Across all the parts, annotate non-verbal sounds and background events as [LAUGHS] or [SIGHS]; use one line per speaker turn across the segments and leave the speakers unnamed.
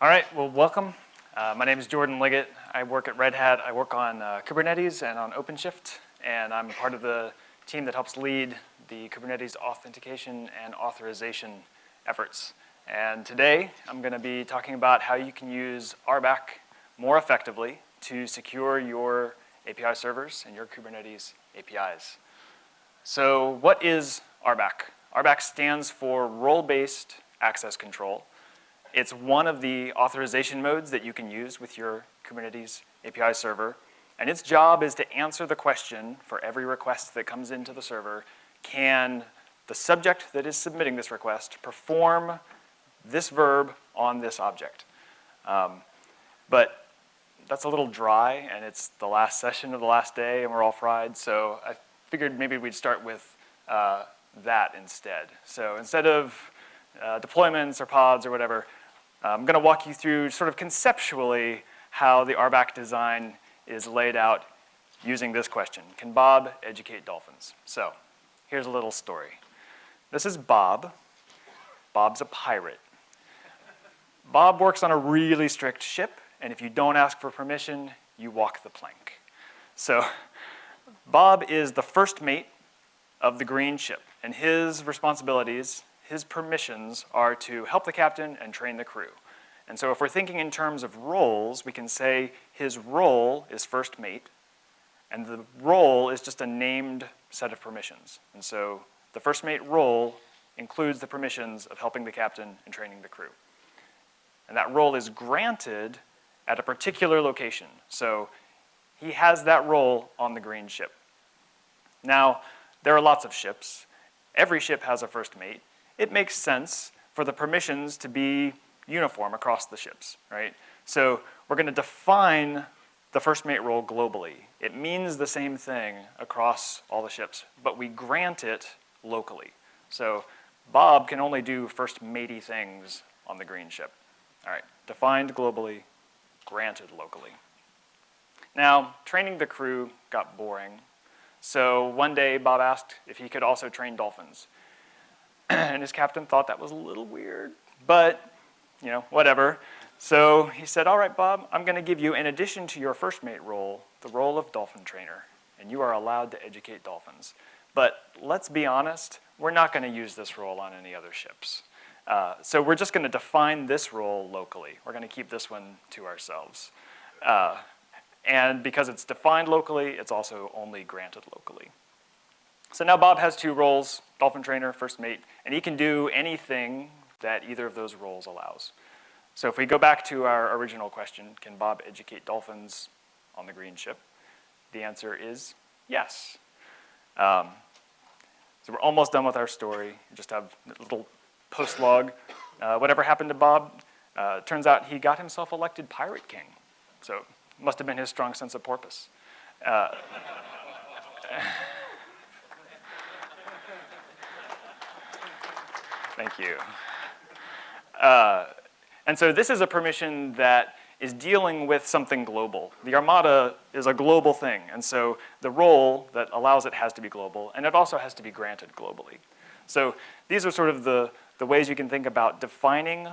All right, well, welcome. Uh, my name is Jordan Liggitt. I work at Red Hat. I work on uh, Kubernetes and on OpenShift, and I'm part of the team that helps lead the Kubernetes authentication and authorization efforts. And today, I'm gonna be talking about how you can use RBAC more effectively to secure your API servers and your Kubernetes APIs. So what is RBAC? RBAC stands for Role-Based Access Control. It's one of the authorization modes that you can use with your Kubernetes API server. And its job is to answer the question for every request that comes into the server, can the subject that is submitting this request perform this verb on this object? Um, but that's a little dry, and it's the last session of the last day, and we're all fried, so I figured maybe we'd start with uh, that instead. So instead of uh, deployments or pods or whatever, I'm gonna walk you through sort of conceptually how the RBAC design is laid out using this question. Can Bob educate dolphins? So here's a little story. This is Bob. Bob's a pirate. Bob works on a really strict ship, and if you don't ask for permission, you walk the plank. So Bob is the first mate of the green ship, and his responsibilities, his permissions, are to help the captain and train the crew. And so if we're thinking in terms of roles, we can say his role is first mate, and the role is just a named set of permissions. And so the first mate role includes the permissions of helping the captain and training the crew. And that role is granted at a particular location. So he has that role on the green ship. Now, there are lots of ships. Every ship has a first mate. It makes sense for the permissions to be uniform across the ships, right? So we're gonna define the first mate role globally. It means the same thing across all the ships, but we grant it locally. So Bob can only do first matey things on the green ship. All right, defined globally, granted locally. Now, training the crew got boring so one day, Bob asked if he could also train dolphins. And his captain thought that was a little weird, but, you know, whatever. So he said, all right, Bob, I'm gonna give you, in addition to your first mate role, the role of dolphin trainer, and you are allowed to educate dolphins. But let's be honest, we're not gonna use this role on any other ships. Uh, so we're just gonna define this role locally. We're gonna keep this one to ourselves. Uh, and because it's defined locally, it's also only granted locally. So now Bob has two roles, dolphin trainer, first mate, and he can do anything that either of those roles allows. So if we go back to our original question, can Bob educate dolphins on the green ship? The answer is yes. Um, so we're almost done with our story. Just have a little post log. Uh, whatever happened to Bob? Uh, turns out he got himself elected Pirate King. So must have been his strong sense of porpoise. Uh, [LAUGHS] thank you. Uh, and so this is a permission that is dealing with something global. The Armada is a global thing, and so the role that allows it has to be global, and it also has to be granted globally. So these are sort of the, the ways you can think about defining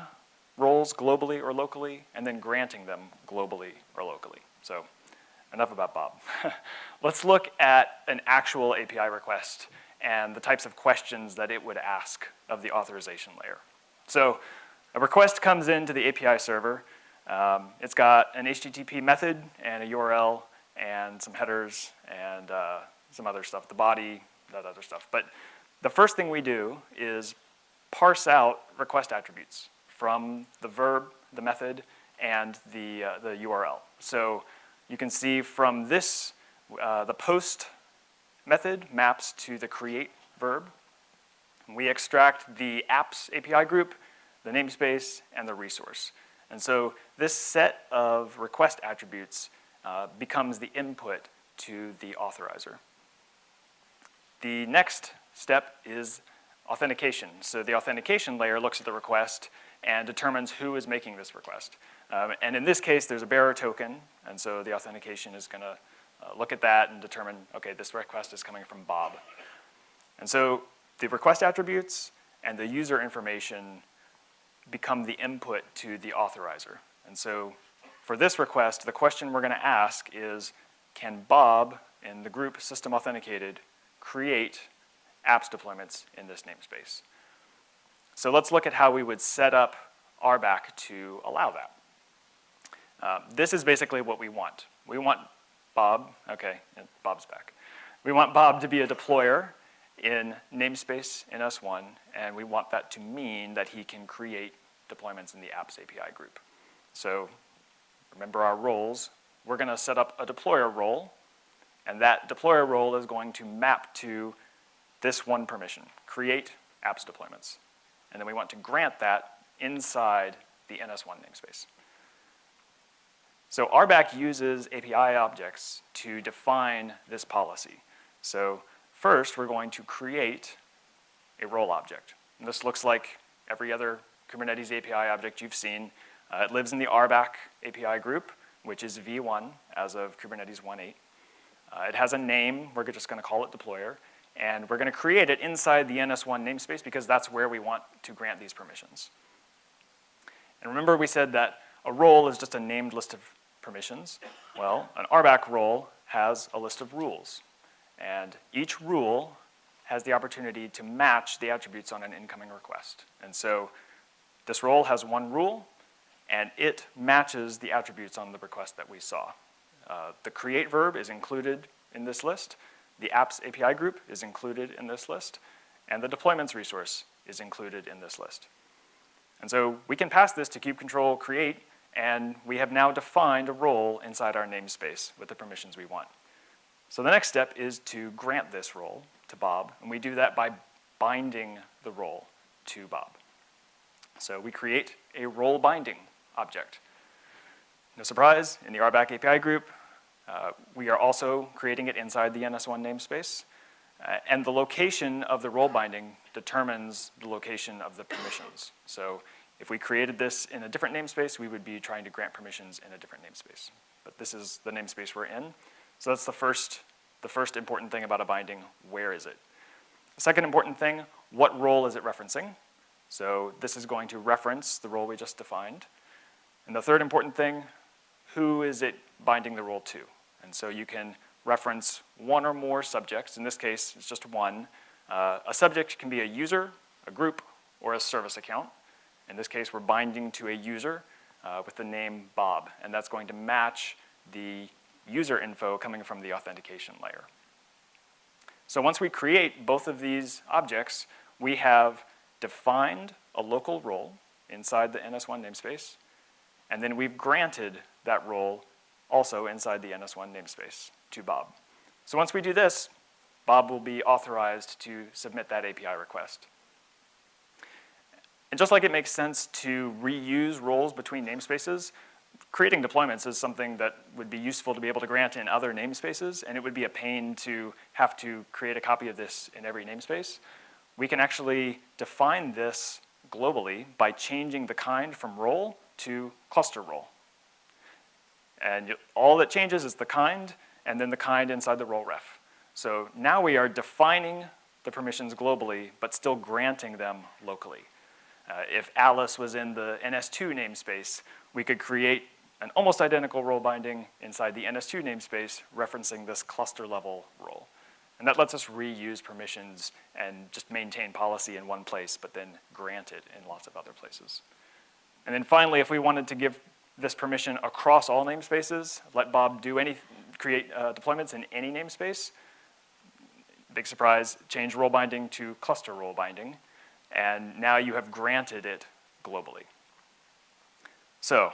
roles globally or locally, and then granting them globally or locally. So enough about Bob. [LAUGHS] Let's look at an actual API request and the types of questions that it would ask of the authorization layer. So a request comes into the API server. Um, it's got an HTTP method and a URL and some headers and uh, some other stuff, the body, that other stuff. But the first thing we do is parse out request attributes from the verb, the method, and the, uh, the URL. So you can see from this, uh, the post method maps to the create verb. We extract the apps API group, the namespace, and the resource. And so this set of request attributes uh, becomes the input to the authorizer. The next step is authentication. So the authentication layer looks at the request and determines who is making this request. Um, and in this case, there's a bearer token, and so the authentication is gonna uh, look at that and determine, okay, this request is coming from Bob. And so the request attributes and the user information become the input to the authorizer. And so for this request, the question we're gonna ask is, can Bob in the group system authenticated create apps deployments in this namespace? So let's look at how we would set up RBAC to allow that. Uh, this is basically what we want. We want Bob, okay, Bob's back. We want Bob to be a deployer in namespace NS1, and we want that to mean that he can create deployments in the apps API group. So remember our roles. We're gonna set up a deployer role, and that deployer role is going to map to this one permission, create apps deployments. And then we want to grant that inside the NS1 namespace. So RBAC uses API objects to define this policy. So first, we're going to create a role object. And this looks like every other Kubernetes API object you've seen. Uh, it lives in the RBAC API group, which is V1 as of Kubernetes 1.8. Uh, it has a name, we're just gonna call it deployer, and we're gonna create it inside the NS1 namespace because that's where we want to grant these permissions. And remember we said that a role is just a named list of permissions. Well, an RBAC role has a list of rules. And each rule has the opportunity to match the attributes on an incoming request. And so this role has one rule, and it matches the attributes on the request that we saw. Uh, the create verb is included in this list, the apps API group is included in this list, and the deployments resource is included in this list. And so we can pass this to kube control create and we have now defined a role inside our namespace with the permissions we want. So the next step is to grant this role to Bob, and we do that by binding the role to Bob. So we create a role binding object. No surprise, in the RBAC API group, uh, we are also creating it inside the NS1 namespace. Uh, and the location of the role binding determines the location of the permissions. So if we created this in a different namespace, we would be trying to grant permissions in a different namespace. But this is the namespace we're in. So that's the first, the first important thing about a binding, where is it? The second important thing, what role is it referencing? So this is going to reference the role we just defined. And the third important thing, who is it binding the role to? And so you can reference one or more subjects. In this case, it's just one. Uh, a subject can be a user, a group, or a service account. In this case, we're binding to a user uh, with the name Bob, and that's going to match the user info coming from the authentication layer. So once we create both of these objects, we have defined a local role inside the NS1 namespace, and then we've granted that role also inside the NS1 namespace to Bob. So once we do this, Bob will be authorized to submit that API request. And just like it makes sense to reuse roles between namespaces, creating deployments is something that would be useful to be able to grant in other namespaces, and it would be a pain to have to create a copy of this in every namespace. We can actually define this globally by changing the kind from role to cluster role. And all that changes is the kind, and then the kind inside the role ref. So now we are defining the permissions globally, but still granting them locally. Uh, if Alice was in the NS2 namespace, we could create an almost identical role binding inside the NS2 namespace referencing this cluster level role. And that lets us reuse permissions and just maintain policy in one place, but then grant it in lots of other places. And then finally, if we wanted to give this permission across all namespaces, let Bob do any, create uh, deployments in any namespace, big surprise, change role binding to cluster role binding, and now you have granted it globally. So,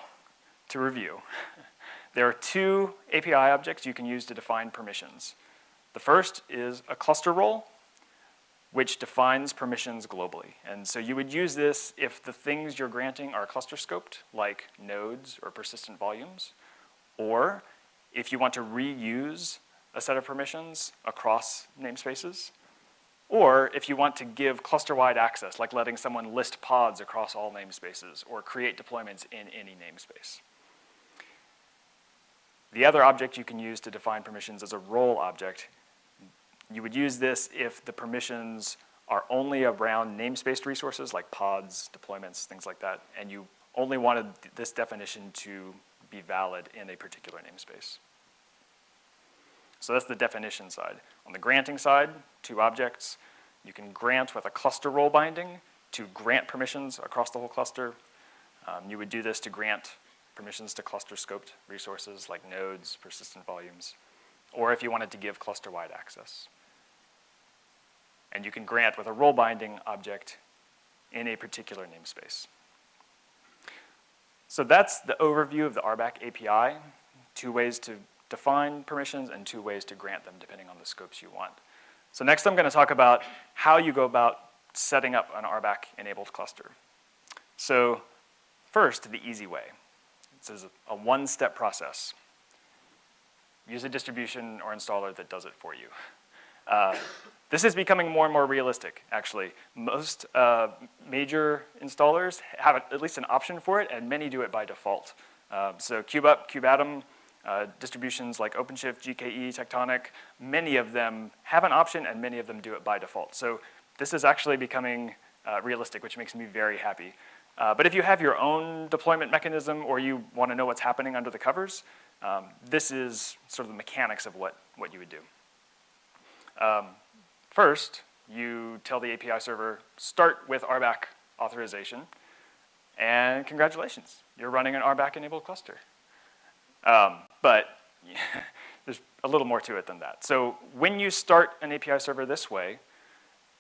to review, [LAUGHS] there are two API objects you can use to define permissions. The first is a cluster role, which defines permissions globally. And so you would use this if the things you're granting are cluster scoped, like nodes or persistent volumes, or if you want to reuse a set of permissions across namespaces, or if you want to give cluster-wide access, like letting someone list pods across all namespaces or create deployments in any namespace. The other object you can use to define permissions is a role object. You would use this if the permissions are only around namespaced resources like pods, deployments, things like that, and you only wanted this definition to be valid in a particular namespace. So that's the definition side. On the granting side, two objects. You can grant with a cluster role binding to grant permissions across the whole cluster. Um, you would do this to grant permissions to cluster scoped resources like nodes, persistent volumes, or if you wanted to give cluster-wide access. And you can grant with a role binding object in a particular namespace. So that's the overview of the RBAC API, two ways to define permissions and two ways to grant them depending on the scopes you want. So next I'm gonna talk about how you go about setting up an RBAC enabled cluster. So first, the easy way. This is a one-step process. Use a distribution or installer that does it for you. Uh, this is becoming more and more realistic, actually. Most uh, major installers have at least an option for it, and many do it by default. Uh, so KubeUp, kubeadm, distributions like OpenShift, GKE, Tectonic, many of them have an option and many of them do it by default. So this is actually becoming uh, realistic, which makes me very happy. Uh, but if you have your own deployment mechanism or you want to know what's happening under the covers, um, this is sort of the mechanics of what, what you would do. Um, first, you tell the API server, start with RBAC authorization, and congratulations, you're running an RBAC-enabled cluster. Um, but [LAUGHS] there's a little more to it than that. So when you start an API server this way,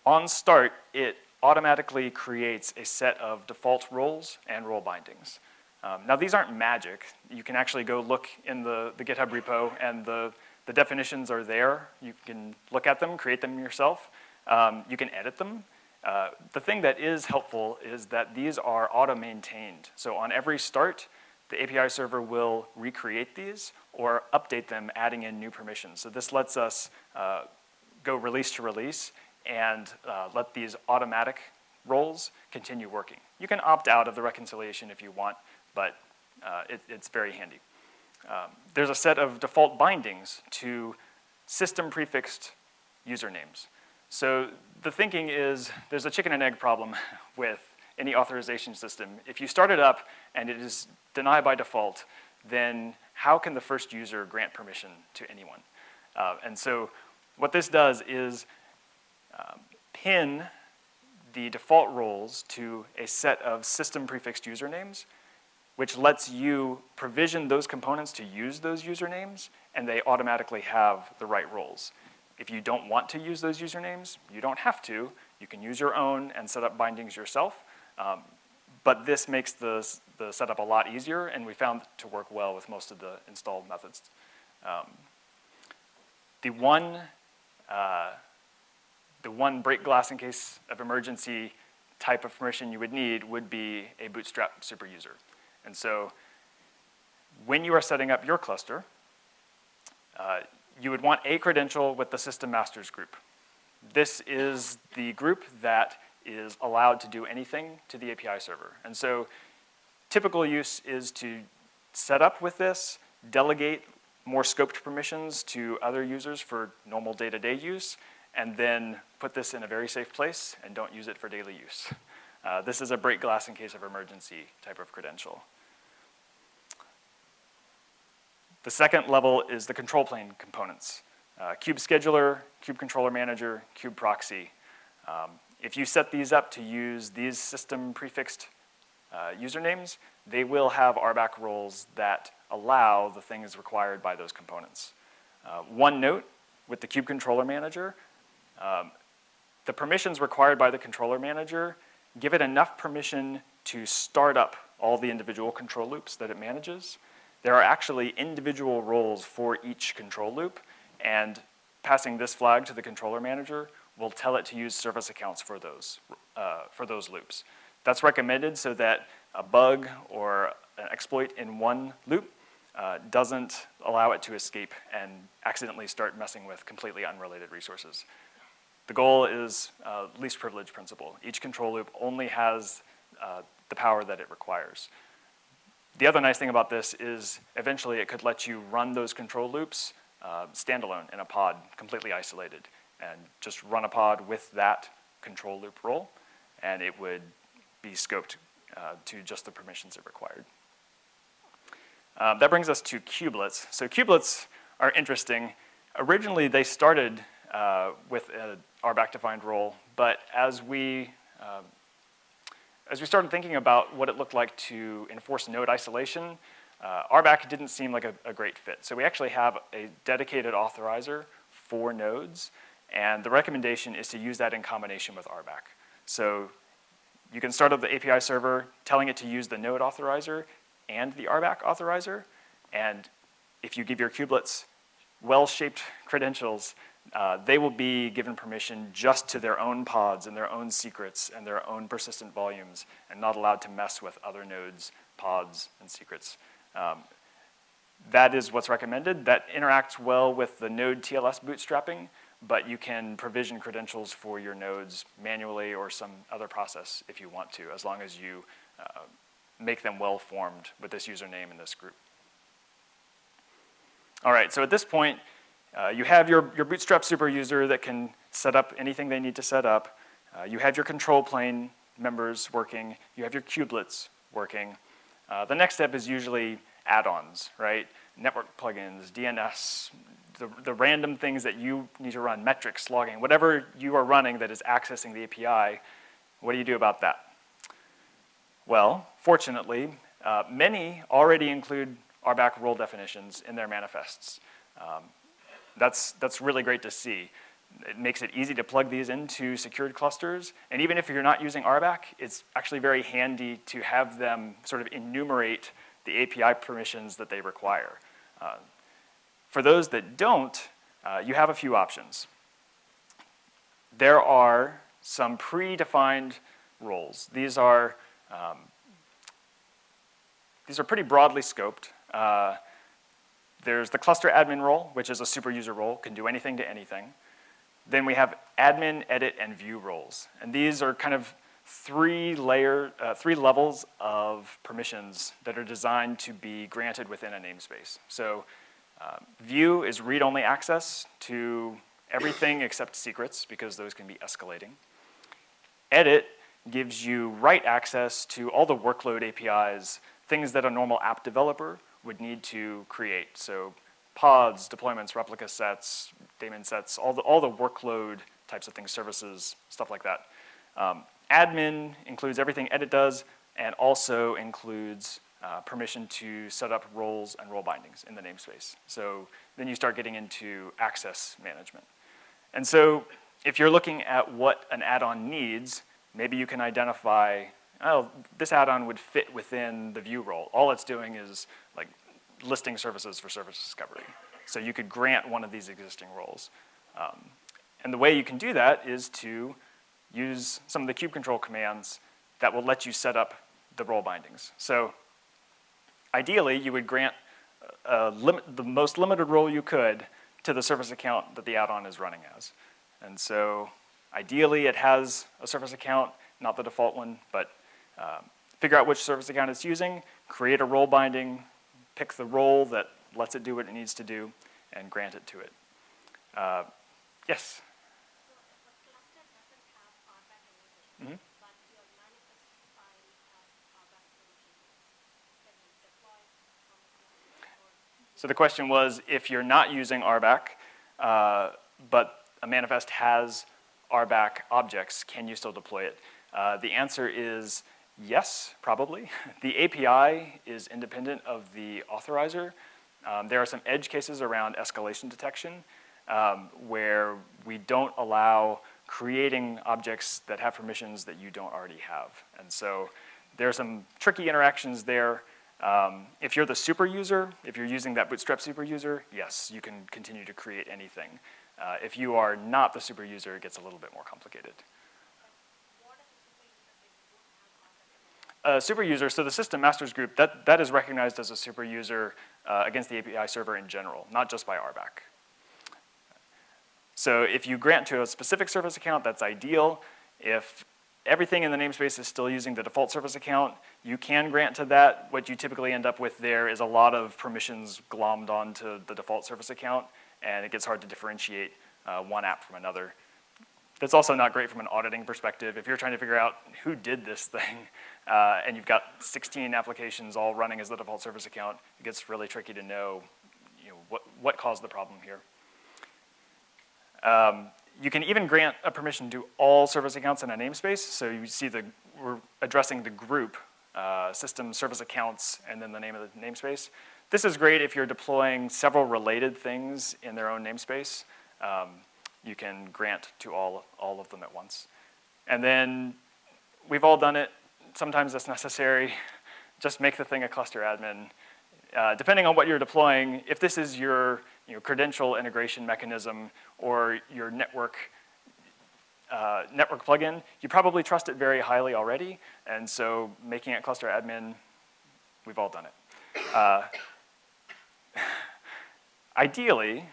on start, it automatically creates a set of default roles and role bindings. Um, now these aren't magic. You can actually go look in the, the GitHub repo and the, the definitions are there. You can look at them, create them yourself. Um, you can edit them. Uh, the thing that is helpful is that these are auto-maintained. So on every start, the API server will recreate these or update them, adding in new permissions. So this lets us uh, go release to release and uh, let these automatic roles continue working. You can opt out of the reconciliation if you want, but uh, it, it's very handy. Um, there's a set of default bindings to system prefixed usernames. So the thinking is there's a chicken and egg problem [LAUGHS] with any authorization system. If you start it up and it is denied by default, then how can the first user grant permission to anyone? Uh, and so what this does is um, pin the default roles to a set of system prefixed usernames, which lets you provision those components to use those usernames, and they automatically have the right roles. If you don't want to use those usernames, you don't have to. You can use your own and set up bindings yourself. Um, but this makes the, the setup a lot easier, and we found to work well with most of the installed methods. Um, the one uh, the one break glass in case of emergency type of permission you would need would be a Bootstrap super user. And so when you are setting up your cluster, uh, you would want a credential with the system masters group. This is the group that is allowed to do anything to the API server. And so typical use is to set up with this, delegate more scoped permissions to other users for normal day-to-day -day use, and then put this in a very safe place and don't use it for daily use. Uh, this is a break glass in case of emergency type of credential. The second level is the control plane components. Uh, Scheduler, Kube Controller Manager, Kube Proxy. Um, if you set these up to use these system prefixed uh, usernames, they will have RBAC roles that allow the things required by those components. Uh, one note with the Kube Controller Manager, um, the permissions required by the controller manager give it enough permission to start up all the individual control loops that it manages. There are actually individual roles for each control loop, and passing this flag to the controller manager will tell it to use service accounts for those, uh, for those loops. That's recommended so that a bug or an exploit in one loop uh, doesn't allow it to escape and accidentally start messing with completely unrelated resources. The goal is uh, least privilege principle. Each control loop only has uh, the power that it requires. The other nice thing about this is eventually it could let you run those control loops uh, standalone in a pod, completely isolated, and just run a pod with that control loop role, and it would be scoped uh, to just the permissions it required. Um, that brings us to kubelets. So kubelets are interesting. Originally, they started uh, with an RBAC defined role, but as we um, as we started thinking about what it looked like to enforce node isolation, uh, RBAC didn't seem like a, a, great fit. So we actually have a dedicated authorizer for nodes, and the recommendation is to use that in combination with RBAC. So you can start up the API server telling it to use the node authorizer and the RBAC authorizer, and if you give your kubelets well-shaped credentials, uh, they will be given permission just to their own pods and their own secrets and their own persistent volumes and not allowed to mess with other nodes, pods, and secrets. Um, that is what's recommended. That interacts well with the node TLS bootstrapping, but you can provision credentials for your nodes manually or some other process if you want to, as long as you uh, make them well-formed with this username and this group. All right, so at this point, uh, you have your, your Bootstrap super user that can set up anything they need to set up. Uh, you have your control plane members working. You have your kubelets working. Uh, the next step is usually add-ons, right? Network plugins, DNS, the, the random things that you need to run, metrics, logging, whatever you are running that is accessing the API, what do you do about that? Well, fortunately, uh, many already include RBAC role definitions in their manifests. Um, that's, that's really great to see. It makes it easy to plug these into secured clusters. And even if you're not using RBAC, it's actually very handy to have them sort of enumerate the API permissions that they require. Uh, for those that don't, uh, you have a few options. There are some predefined roles. These are, um, these are pretty broadly scoped. Uh, there's the cluster admin role, which is a super user role, can do anything to anything. Then we have admin, edit, and view roles. And these are kind of three layer, uh, three levels of permissions that are designed to be granted within a namespace. So uh, view is read-only access to everything [COUGHS] except secrets because those can be escalating. Edit gives you write access to all the workload APIs, things that a normal app developer would need to create. So pods, deployments, replica sets, daemon sets, all the, all the workload types of things, services, stuff like that. Um, admin includes everything edit does and also includes uh, permission to set up roles and role bindings in the namespace. So then you start getting into access management. And so if you're looking at what an add-on needs, maybe you can identify oh, this add-on would fit within the view role. All it's doing is like listing services for service discovery. So you could grant one of these existing roles. Um, and the way you can do that is to use some of the kube control commands that will let you set up the role bindings. So ideally, you would grant limit, the most limited role you could to the service account that the add-on is running as. And so ideally, it has a service account, not the default one, but um, figure out which service account it's using, create a role binding, pick the role that lets it do what it needs to do, and grant it to it. Uh, yes? Mm -hmm. So the question was, if you're not using RBAC, uh, but a manifest has RBAC objects, can you still deploy it? Uh, the answer is yes, probably. The API is independent of the authorizer. Um, there are some edge cases around escalation detection um, where we don't allow creating objects that have permissions that you don't already have. And so there are some tricky interactions there. Um, if you're the super user, if you're using that Bootstrap super user, yes, you can continue to create anything. Uh, if you are not the super user, it gets a little bit more complicated. A super user, so the system masters group, that, that is recognized as a super user uh, against the API server in general, not just by RBAC. So if you grant to a specific service account, that's ideal. If everything in the namespace is still using the default service account, you can grant to that. What you typically end up with there is a lot of permissions glommed onto the default service account, and it gets hard to differentiate uh, one app from another. That's also not great from an auditing perspective. If you're trying to figure out who did this thing, [LAUGHS] uh, and you've got 16 applications all running as the default service account, it gets really tricky to know, you know what, what caused the problem here. Um, you can even grant a permission to all service accounts in a namespace. So you see the, we're addressing the group, uh, system service accounts, and then the name of the namespace. This is great if you're deploying several related things in their own namespace. Um, you can grant to all, all of them at once. And then we've all done it. Sometimes that's necessary. [LAUGHS] Just make the thing a cluster admin. Uh, depending on what you're deploying, if this is your you know, credential integration mechanism or your network uh, network plugin, you probably trust it very highly already, and so making it cluster admin, we've all done it. Uh, [SIGHS] ideally,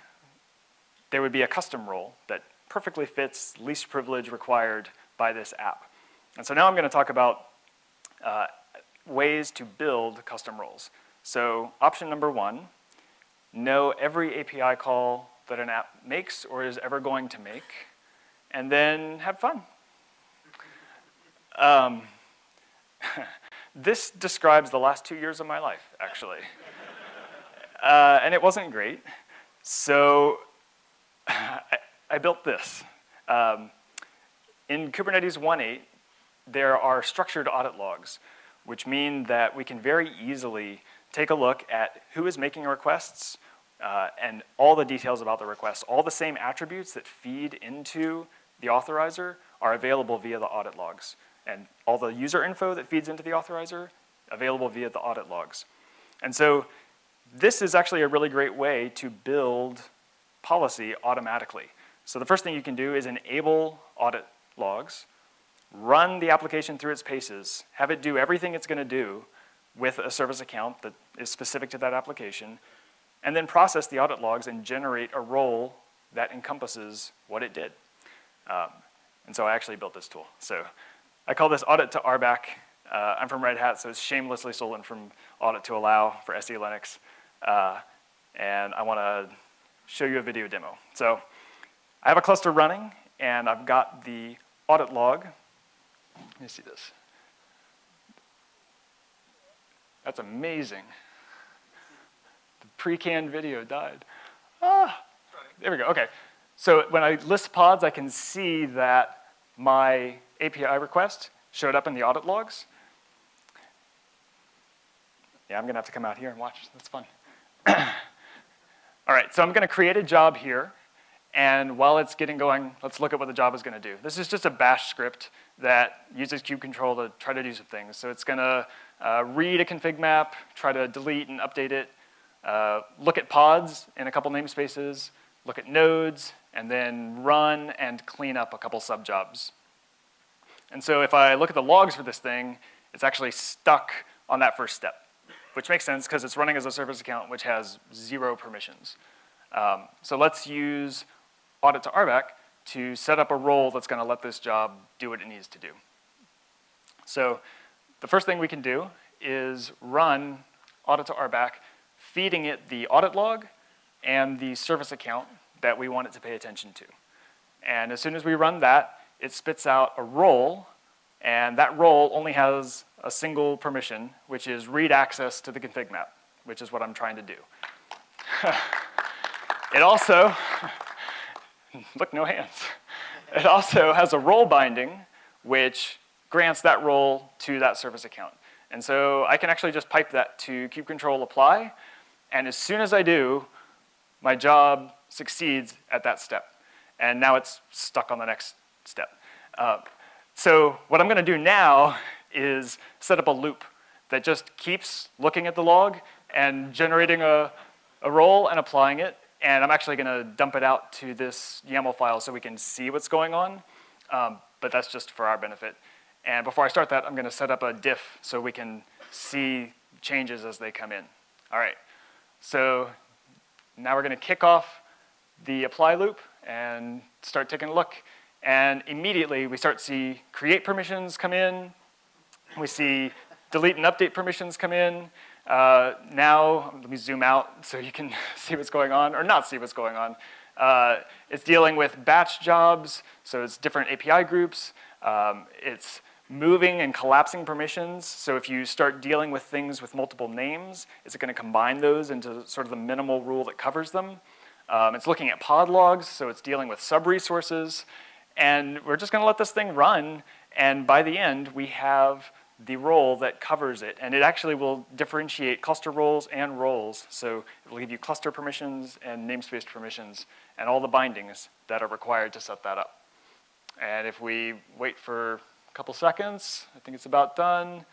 there would be a custom role that perfectly fits least privilege required by this app. And so now I'm gonna talk about uh, ways to build custom roles. So option number one, know every API call that an app makes or is ever going to make, and then have fun. Um, [LAUGHS] this describes the last two years of my life, actually. [LAUGHS] Uh, and it wasn't great. So [SIGHS] I, I built this. Um, in Kubernetes 1.8, there are structured audit logs, which mean that we can very easily take a look at who is making requests uh, and all the details about the request. All the same attributes that feed into the authorizer are available via the audit logs. And all the user info that feeds into the authorizer, available via the audit logs. And so this is actually a really great way to build policy automatically. So the first thing you can do is enable audit logs, run the application through its paces, have it do everything it's gonna do with a service account that is specific to that application, and then process the audit logs and generate a role that encompasses what it did. Um, and so I actually built this tool. So I call this audit2rbac. Uh, I'm from Red Hat, so it's shamelessly stolen from audit2allow for SELinux. Uh, and I want to show you a video demo. So I have a cluster running, and I've got the audit log. Let me see this. That's amazing. The pre-canned video died. Ah, there we go, okay. So when I list pods, I can see that my API request showed up in the audit logs. Yeah, I'm gonna have to come out here and watch, that's fun. [CLEARS THROAT] All right, so I'm gonna create a job here, and while it's getting going, let's look at what the job is gonna do. This is just a bash script that uses kubectl to try to do some things. So it's gonna uh, read a config map, try to delete and update it, uh, look at pods in a couple namespaces, look at nodes, and then run and clean up a couple subjobs. And so if I look at the logs for this thing, it's actually stuck on that first step, which makes sense because it's running as a service account which has zero permissions. Um, so let's use audit2rbac to set up a role that's gonna let this job do what it needs to do. So the first thing we can do is run audit2rbac, feeding it the audit log and the service account that we want it to pay attention to. And as soon as we run that, it spits out a role, and that role only has a single permission, which is read access to the config map, which is what I'm trying to do. [LAUGHS] it also, [LAUGHS] look, no hands. It also has a role binding, which grants that role to that service account. And so I can actually just pipe that to kubectl apply, and as soon as I do, my job succeeds at that step. And now it's stuck on the next step. Uh, so what I'm gonna do now is set up a loop that just keeps looking at the log and generating a, a role and applying it. And I'm actually gonna dump it out to this YAML file so we can see what's going on. Um, but that's just for our benefit. And before I start that, I'm gonna set up a diff so we can see changes as they come in. All right, so now we're gonna kick off the apply loop and start taking a look. And immediately we start to see create permissions come in. We see delete and update permissions come in. Uh, now, let me zoom out so you can [LAUGHS] see what's going on, or not see what's going on. Uh, it's dealing with batch jobs, so it's different API groups. Um, it's moving and collapsing permissions. So if you start dealing with things with multiple names, is it going to combine those into sort of the minimal rule that covers them? Um, it's looking at pod logs, so it's dealing with sub-resources. And we're just going to let this thing run. And by the end, we have the role that covers it. And it actually will differentiate cluster roles and roles. So it will give you cluster permissions and namespace permissions and all the bindings that are required to set that up. And if we wait for a couple seconds. I think it's about done.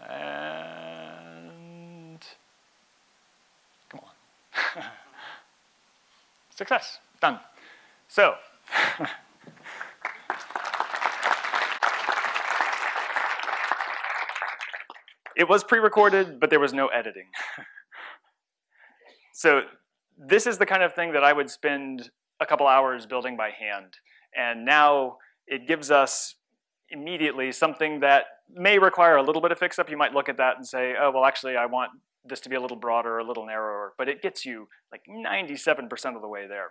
And come on. [LAUGHS] Success, done. So, [LAUGHS] it was pre-recorded, but there was no editing. [LAUGHS] so this is the kind of thing that I would spend a couple hours building by hand. And now it gives us immediately something that may require a little bit of fix-up. You might look at that and say, oh, well, actually, I want this to be a little broader, a little narrower, but it gets you like 97% of the way there.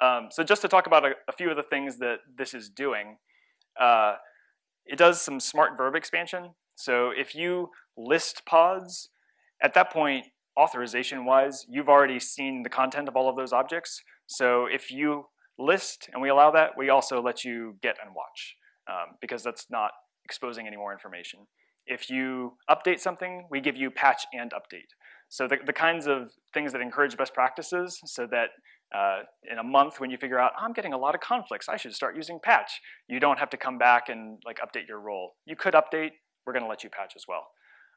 Um, so just to talk about a, a, few of the things that this is doing, uh, it does some smart verb expansion. So if you list pods, at that point, authorization-wise, you've already seen the content of all of those objects. So if you list and we allow that, we also let you get and watch um, because that's not exposing any more information. If you update something, we give you patch and update. So the, the kinds of things that encourage best practices so that uh, in a month when you figure out, I'm getting a lot of conflicts, I should start using patch. You don't have to come back and like update your role. You could update, we're gonna let you patch as well.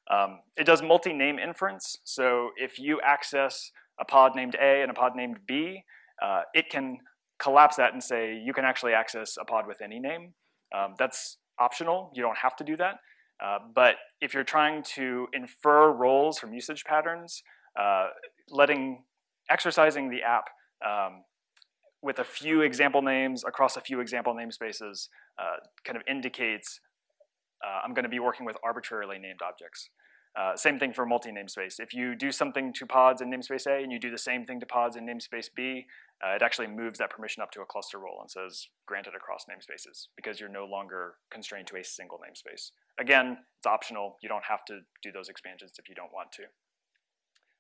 Um, it does multi-name inference, so if you access a pod named A and a pod named B, uh, it can collapse that and say you can actually access a pod with any name. Um, that's optional, you don't have to do that. Uh, but if you're trying to infer roles from usage patterns, uh, letting, exercising the app um, with a few example names across a few example namespaces uh, kind of indicates uh, I'm gonna be working with arbitrarily named objects. Uh, same thing for multi-namespace. If you do something to pods in namespace A and you do the same thing to pods in namespace B, uh, it actually moves that permission up to a cluster role and says granted across namespaces because you're no longer constrained to a single namespace. Again, it's optional. You don't have to do those expansions if you don't want to.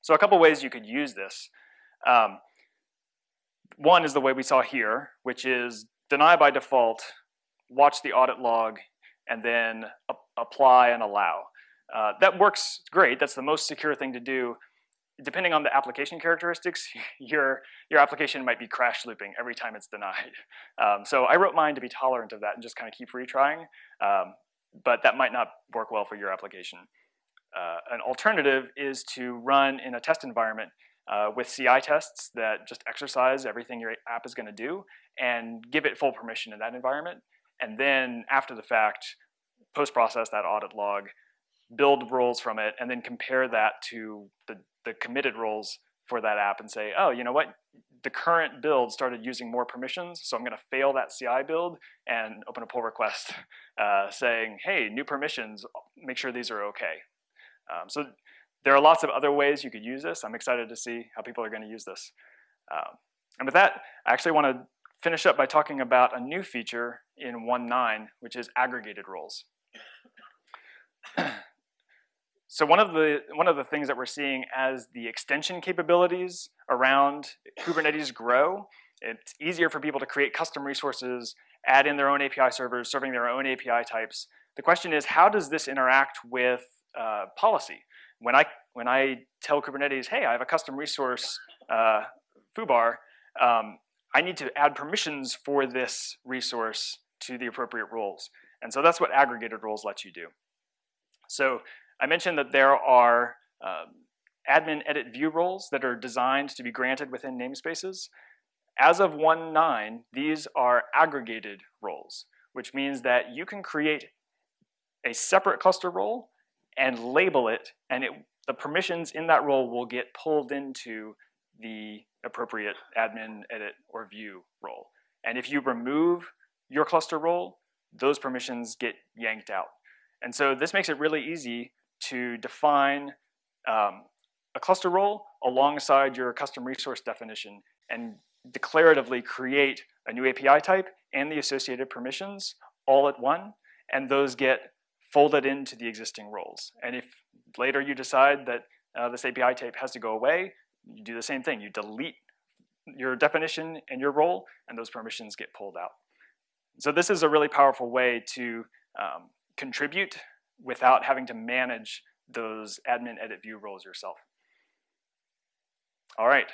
So a couple ways you could use this. Um, one is the way we saw here, which is deny by default, watch the audit log, and then apply and allow. Uh, that works great. That's the most secure thing to do depending on the application characteristics, [LAUGHS] your, your application might be crash looping every time it's denied. [LAUGHS] Um, so I wrote mine to be tolerant of that and just kind of keep retrying, um, but that might not work well for your application. Uh, an alternative is to run in a test environment uh, with CI tests that just exercise everything your app is gonna do and give it full permission in that environment. And then after the fact, post-process that audit log, build roles from it, and then compare that to the the committed roles for that app and say, oh, you know what, the current build started using more permissions, so I'm gonna fail that CI build and open a pull request [LAUGHS] uh, saying, hey, new permissions, make sure these are okay. Um, so there are lots of other ways you could use this. I'm excited to see how people are gonna use this. Um, and with that, I actually wanna finish up by talking about a new feature in 1.9, which is aggregated roles. [CLEARS THROAT] So one of the one of the things that we're seeing as the extension capabilities around Kubernetes grow, it's easier for people to create custom resources, add in their own API servers, serving their own API types. The question is, how does this interact with uh, policy? When I when I tell Kubernetes, hey, I have a custom resource uh, foobar, um, I need to add permissions for this resource to the appropriate roles. And so that's what aggregated roles let you do. So I mentioned that there are um, admin edit view roles that are designed to be granted within namespaces. As of 1.9, these are aggregated roles, which means that you can create a separate cluster role and label it, and it, the permissions in that role will get pulled into the appropriate admin, edit, or view role. And if you remove your cluster role, those permissions get yanked out. And so this makes it really easy to define um, a cluster role alongside your custom resource definition and declaratively create a new API type and the associated permissions all at one, and those get folded into the existing roles. And if later you decide that uh, this API type has to go away, you do the same thing. You delete your definition and your role, and those permissions get pulled out. So this is a really powerful way to um, contribute without having to manage those admin edit view roles yourself. All right,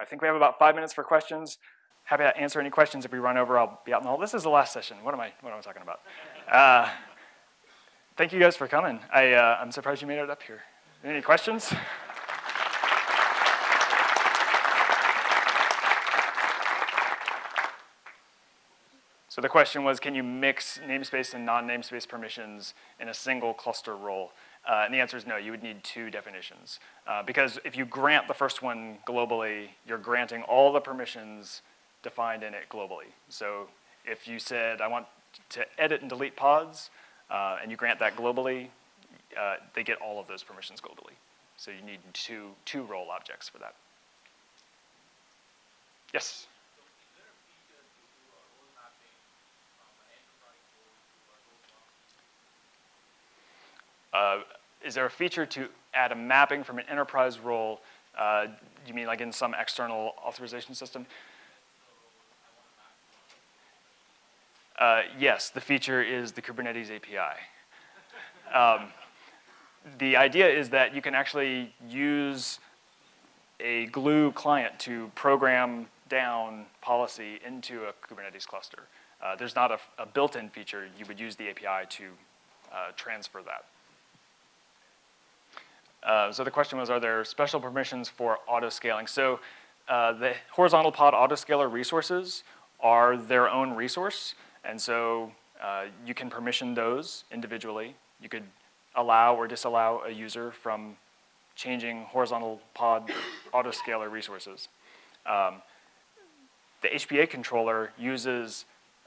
I think we have about five minutes for questions. Happy to answer any questions. If we run over, I'll be out in the hall. This is the last session. What am I, what am I talking about? Uh, thank you guys for coming. I, uh, I'm surprised you made it up here. Any questions? So the question was, can you mix namespace and non-namespace permissions in a single cluster role? Uh, and the answer is no, you would need two definitions. Uh, because if you grant the first one globally, you're granting all the permissions defined in it globally. So if you said, I want to edit and delete pods, uh, and you grant that globally, uh, they get all of those permissions globally. So you need two, two role objects for that. Yes? Uh, is there a feature to add a mapping from an enterprise role? Uh, you mean like in some external authorization system? Uh, yes, the feature is the Kubernetes API. Um, the idea is that you can actually use a glue client to program down policy into a Kubernetes cluster. Uh, there's not a, a built-in feature. You would use the API to uh, transfer that. Uh, so the question was, are there special permissions for auto-scaling? So uh, the horizontal pod autoscaler resources are their own resource, and so uh, you can permission those individually. You could allow or disallow a user from changing horizontal pod autoscaler resources. Um, the HPA controller uses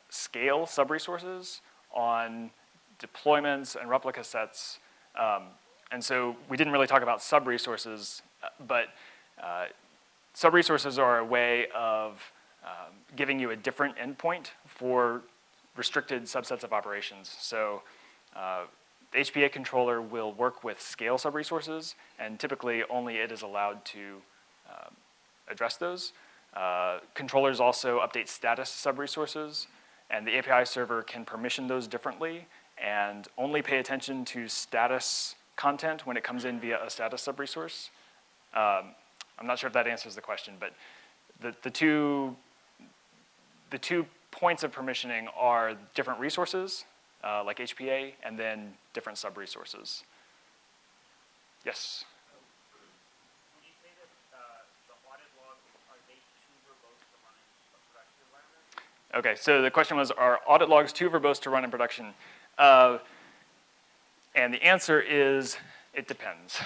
scale sub-resources on deployments and replica sets um, and so we didn't really talk about sub-resources, uh, but uh, sub-resources are a way of um, giving you a different endpoint for restricted subsets of operations. So uh, the HPA controller will work with scale sub-resources, and typically only it is allowed to uh, address those. Uh, controllers also update status sub-resources, and the API server can permission those differently and only pay attention to status content when it comes in via a status sub-resource. Um, I'm not sure if that answers the question, but the, the, two, the two points of permissioning are different resources, uh, like HPA, and then different sub-resources. Yes? Okay, so the question was, are audit logs too verbose to run in production? Uh, and the answer is, it depends.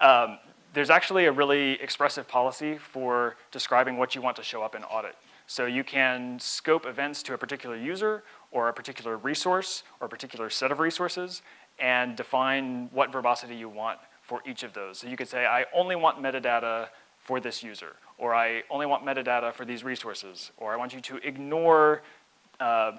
um, there's actually a really expressive policy for describing what you want to show up in audit. So you can scope events to a particular user or a particular resource or a particular set of resources and define what verbosity you want for each of those. So you could say, I only want metadata for this user, or I only want metadata for these resources, or I want you to ignore uh,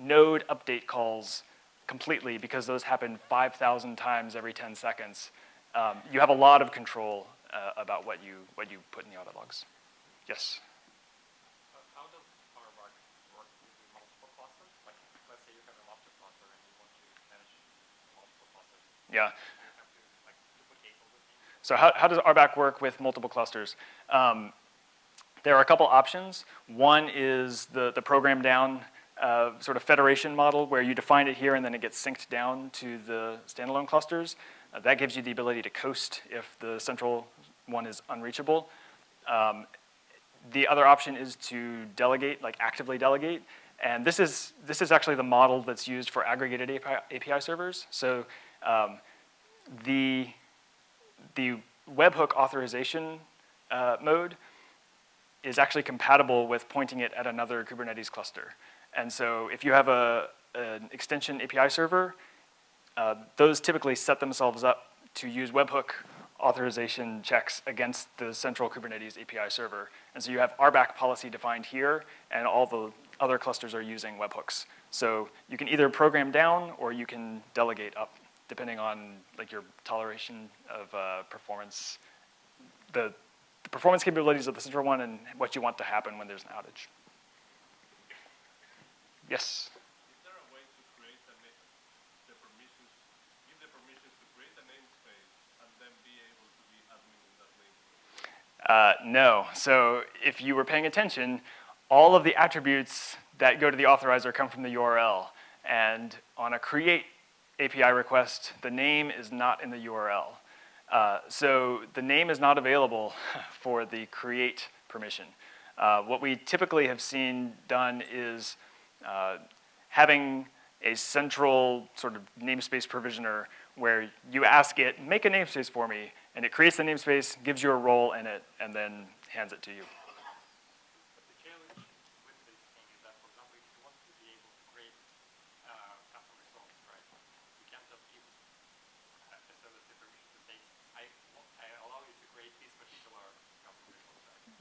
node update calls completely because those happen 5,000 times every 10 seconds. Um, you have a lot of control uh, about what you, what you put in the audit logs. Yes?
How does work with multiple clusters? Like, let's say you have a master cluster and you want to manage multiple clusters.
Yeah. so how, how does RBAC work with multiple clusters? Um, there are a couple options. One is the, the program down uh, sort of federation model where you define it here and then it gets synced down to the standalone clusters. Uh, that gives you the ability to coast if the central one is unreachable. Um, the other option is to delegate, like actively delegate. And this is, this is actually the model that's used for aggregated API, API servers. So um, the, the webhook authorization uh, mode is actually compatible with pointing it at another Kubernetes cluster. And so if you have a, an extension API server, uh, those typically set themselves up to use webhook authorization checks against the central Kubernetes API server. And so you have RBAC policy defined here, and all the other clusters are using webhooks. So you can either program down or you can delegate up, depending on like your toleration of uh, performance, the, the performance capabilities of the central one and what you want to happen when there's an outage. Yes?
Is there a way to create the, na- the permissions, give the permissions to create a namespace and then be able to be admin in that namespace?
Uh, no. So if you were paying attention, all of the attributes that go to the authorizer come from the URL. And on a create API request, the name is not in the URL. Uh, so the name is not available [LAUGHS] for the create permission. Uh, what we typically have seen done is uh, having a central sort of namespace provisioner where you ask it, make a namespace for me, and it creates the namespace, gives you a role in it, and then hands it to you.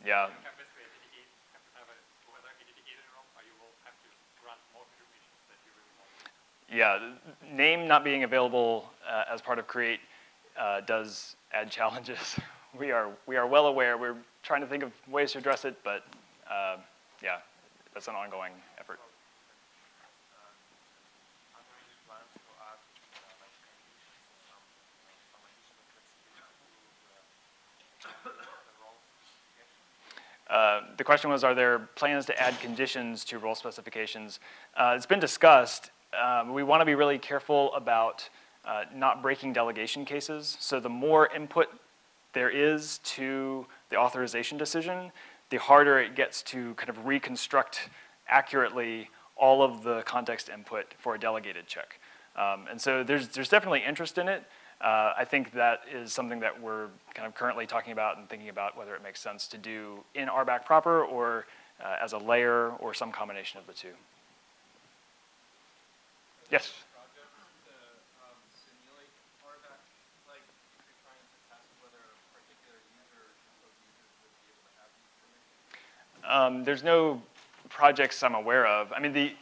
But
yeah. Name not being available uh, as part of create uh, does add challenges. [LAUGHS] We are, we are well aware. We're trying to think of ways to address it, but uh, yeah, that's an ongoing effort.
Uh, The
question was, are there plans to add conditions to role specifications? Uh, It's been discussed. Um, We want to be really careful about uh, not breaking delegation cases. So the more input there is to the authorization decision, the harder it gets to kind of reconstruct accurately all of the context input for a delegated check. Um, And so there's, there's definitely interest in it. Uh, I think that is something that we're kind of currently talking about and thinking about whether it makes sense to do in RBAC proper or uh, as a layer or some combination of the two. Yes?
um, simulate RBAC, like if you're trying to test whether a particular user or group of users would be able to have these permissions?
Um, there's no projects I'm aware of. I mean, the,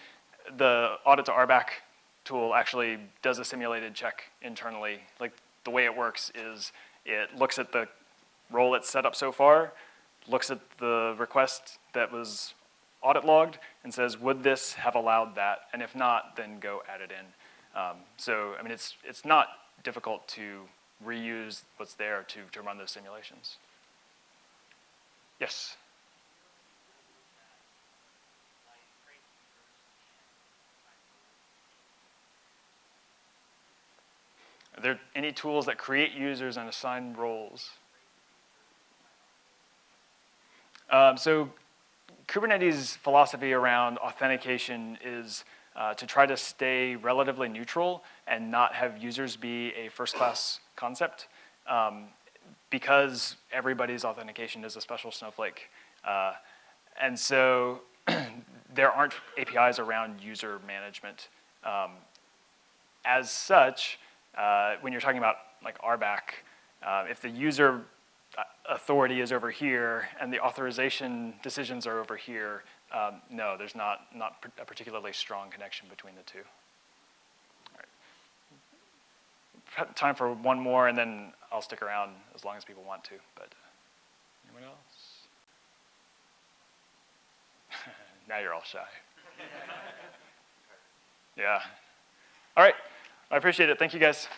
the audit2rbac tool actually does a simulated check internally. Like, the way it works is it looks at the role it's set up so far, looks at the request that was audit logged, and says, would this have allowed that? And if not, then go add it in. Um, so, I mean, it's, it's not difficult to reuse what's there to, to run those simulations. Yes? Are there any tools that create users and assign roles? Um, so Kubernetes philosophy around authentication is uh, to try to stay relatively neutral and not have users be a first-class concept um, because everybody's authentication is a special snowflake. Uh, and so [CLEARS THROAT] there aren't APIs around user management. Um, as such, uh, when you're talking about like RBAC, uh, if the user authority is over here and the authorization decisions are over here, um, no, there's not, not a particularly strong connection between the two. Time for one more, and then I'll stick around as long as people want to. But anyone else? [LAUGHS] now you're all shy. [LAUGHS] yeah. All right. I appreciate it. Thank you, guys.